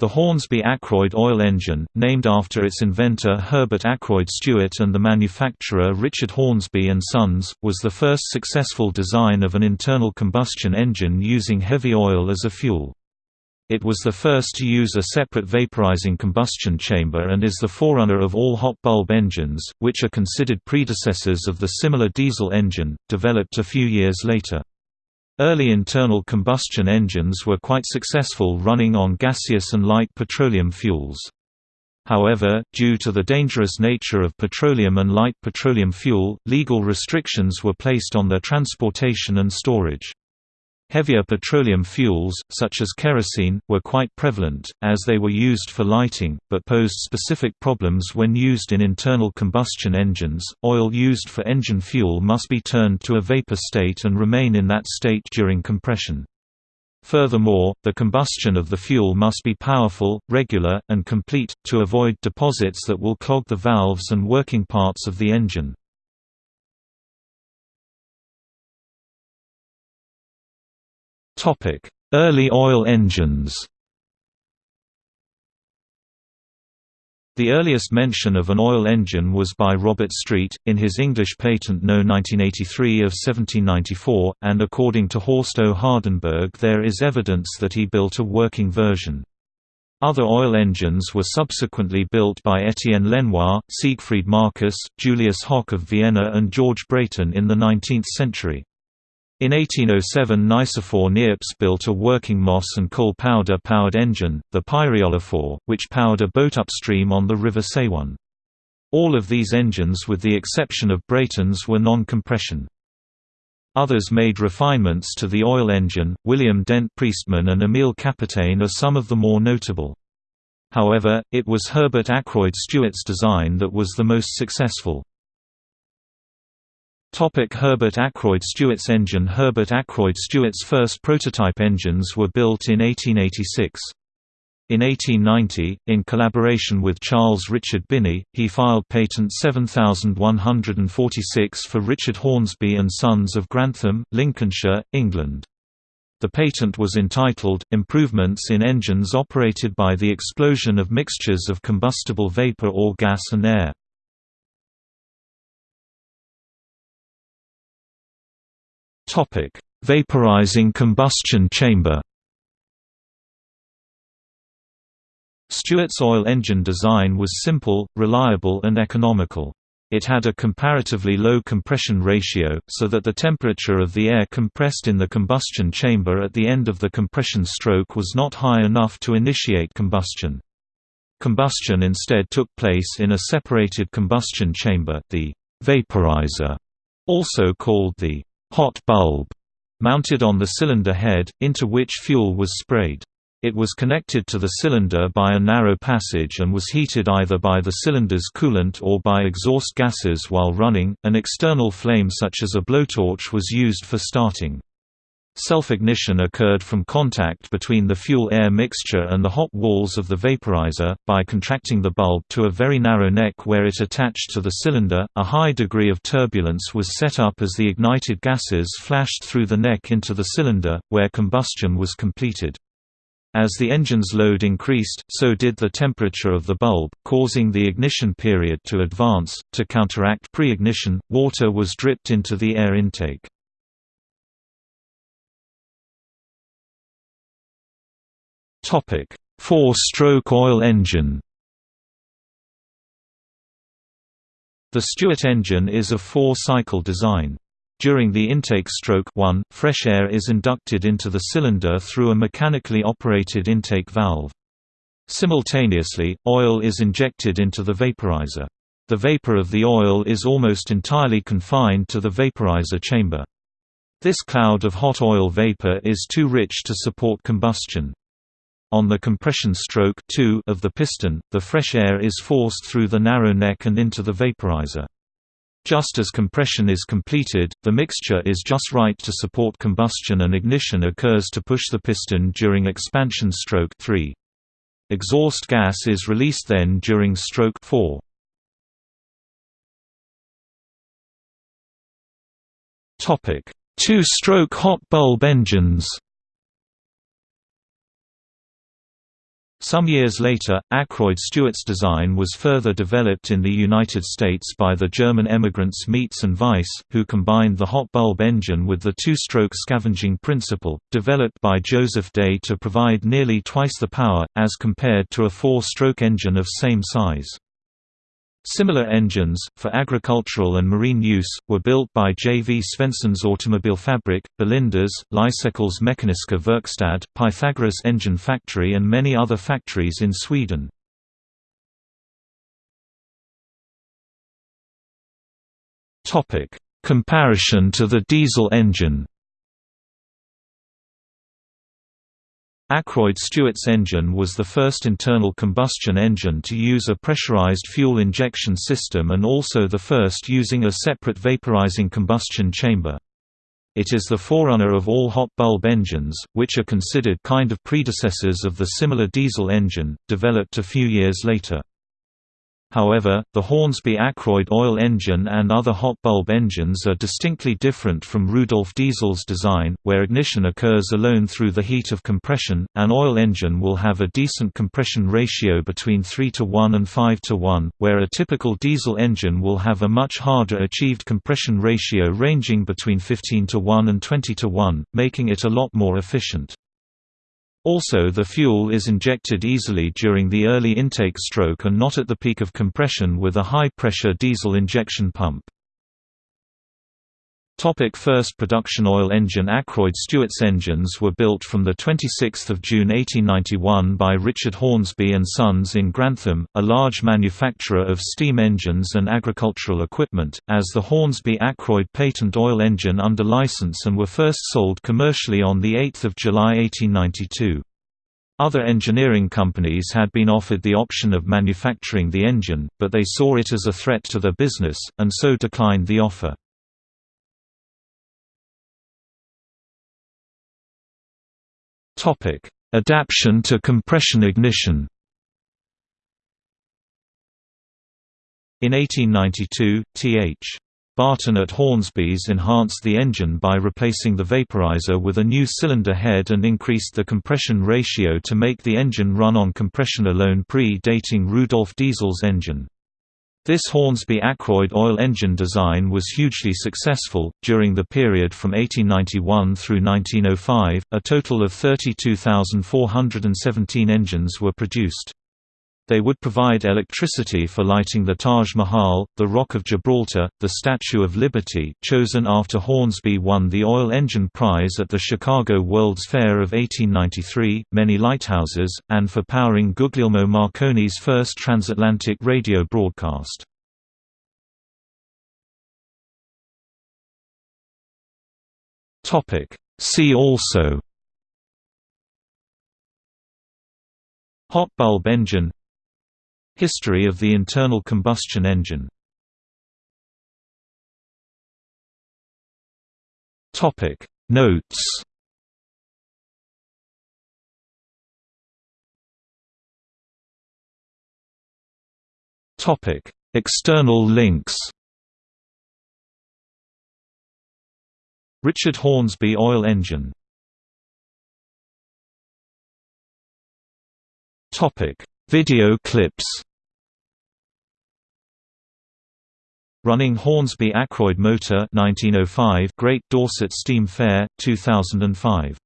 The Hornsby Ackroyd oil engine, named after its inventor Herbert Ackroyd Stewart and the manufacturer Richard Hornsby and Sons, was the first successful design of an internal combustion engine using heavy oil as a fuel. It was the first to use a separate vaporizing combustion chamber and is the forerunner of all hot bulb engines, which are considered predecessors of the similar diesel engine, developed a few years later. Early internal combustion engines were quite successful running on gaseous and light petroleum fuels. However, due to the dangerous nature of petroleum and light petroleum fuel, legal restrictions were placed on their transportation and storage. Heavier petroleum fuels, such as kerosene, were quite prevalent, as they were used for lighting, but posed specific problems when used in internal combustion engines. Oil used for engine fuel must be turned to a vapor state and remain in that state during compression. Furthermore, the combustion of the fuel must be powerful, regular, and complete, to avoid deposits that will clog the valves and working parts of the engine. Early oil engines The earliest mention of an oil engine was by Robert Street, in his English patent No. 1983 of 1794, and according to Horst O. Hardenberg there is evidence that he built a working version. Other oil engines were subsequently built by Étienne Lenoir, Siegfried Marcus, Julius Hock of Vienna and George Brayton in the 19th century. In 1807 Nicephore Niepce built a working moss and coal powder powered engine, the Pyreolophore, which powered a boat upstream on the River Saône. All of these engines with the exception of Brayton's were non-compression. Others made refinements to the oil engine, William Dent Priestman and Emile Capitaine are some of the more notable. However, it was Herbert Ackroyd Stewart's design that was the most successful. Topic Herbert Ackroyd Stewart's engine Herbert Ackroyd Stewart's first prototype engines were built in 1886. In 1890, in collaboration with Charles Richard Binney, he filed patent 7146 for Richard Hornsby and Sons of Grantham, Lincolnshire, England. The patent was entitled, Improvements in Engines Operated by the Explosion of Mixtures of Combustible Vapor or Gas and Air. Topic: Vaporizing combustion chamber. Stewart's oil engine design was simple, reliable and economical. It had a comparatively low compression ratio, so that the temperature of the air compressed in the combustion chamber at the end of the compression stroke was not high enough to initiate combustion. Combustion instead took place in a separated combustion chamber, the vaporizer, also called the hot bulb mounted on the cylinder head, into which fuel was sprayed. It was connected to the cylinder by a narrow passage and was heated either by the cylinder's coolant or by exhaust gases while running. An external flame such as a blowtorch was used for starting. Self-ignition occurred from contact between the fuel-air mixture and the hot walls of the vaporizer, by contracting the bulb to a very narrow neck where it attached to the cylinder. A high degree of turbulence was set up as the ignited gases flashed through the neck into the cylinder, where combustion was completed. As the engine's load increased, so did the temperature of the bulb, causing the ignition period to advance. To counteract pre-ignition, water was dripped into the air intake. Topic: Four-stroke oil engine. The Stewart engine is a four-cycle design. During the intake stroke 1, fresh air is inducted into the cylinder through a mechanically operated intake valve. Simultaneously, oil is injected into the vaporizer. The vapor of the oil is almost entirely confined to the vaporizer chamber. This cloud of hot oil vapor is too rich to support combustion. On the compression stroke 2 of the piston, the fresh air is forced through the narrow neck and into the vaporizer. Just as compression is completed, the mixture is just right to support combustion and ignition occurs to push the piston during expansion stroke 3. Exhaust gas is released then during stroke 4. Topic: Two-stroke hot bulb engines. Some years later, Ackroyd Stewart's design was further developed in the United States by the German emigrants Mietz and Weiss, who combined the hot bulb engine with the two-stroke scavenging principle, developed by Joseph Day to provide nearly twice the power, as compared to a four-stroke engine of same size. Similar engines, for agricultural and marine use, were built by J. V. Svenssons Automobilfabrik, Bolinders, Lysekils Mekaniska Verkstad, Pythagoras Engine Factory and many other factories in Sweden. Comparison to the diesel engine Ackroyd Stewart's engine was the first internal combustion engine to use a pressurized fuel injection system and also the first using a separate vaporizing combustion chamber. It is the forerunner of all hot bulb engines, which are considered kind of predecessors of the similar diesel engine, developed a few years later. However, the Hornsby Ackroyd oil engine and other hot bulb engines are distinctly different from Rudolf Diesel's design, where ignition occurs alone through the heat of compression. An oil engine will have a decent compression ratio between 3 to 1 and 5 to 1, where a typical diesel engine will have a much harder achieved compression ratio ranging between 15 to 1 and 20 to 1, making it a lot more efficient. Also the fuel is injected easily during the early intake stroke and not at the peak of compression with a high-pressure diesel injection pump. Topic first production oil engine Ackroyd Stewart's engines were built from 26 June 1891 by Richard Hornsby & Sons in Grantham, a large manufacturer of steam engines and agricultural equipment, as the Hornsby Ackroyd patent oil engine under license and were first sold commercially on 8 July 1892. Other engineering companies had been offered the option of manufacturing the engine, but they saw it as a threat to their business, and so declined the offer. Topic: Adaption to compression ignition. In 1892, Th. Barton at Hornsby's enhanced the engine by replacing the vaporizer with a new cylinder head and increased the compression ratio to make the engine run on compression alone pre-dating Rudolf Diesel's engine. This Hornsby Ackroyd oil engine design was hugely successful. During the period from 1891 through 1905, a total of 32,417 engines were produced. They would provide electricity for lighting the Taj Mahal, the Rock of Gibraltar, the Statue of Liberty chosen after Hornsby won the Oil Engine Prize at the Chicago World's Fair of 1893, many lighthouses, and for powering Guglielmo Marconi's first transatlantic radio broadcast. See also. Hot bulb engine History of the internal combustion engine. Topic. Notes. Topic. External links. Richard Hornsby oil engine. Topic Video clips. Running Hornsby Ackroyd Motor 1905 Great Dorset Steam Fair 2005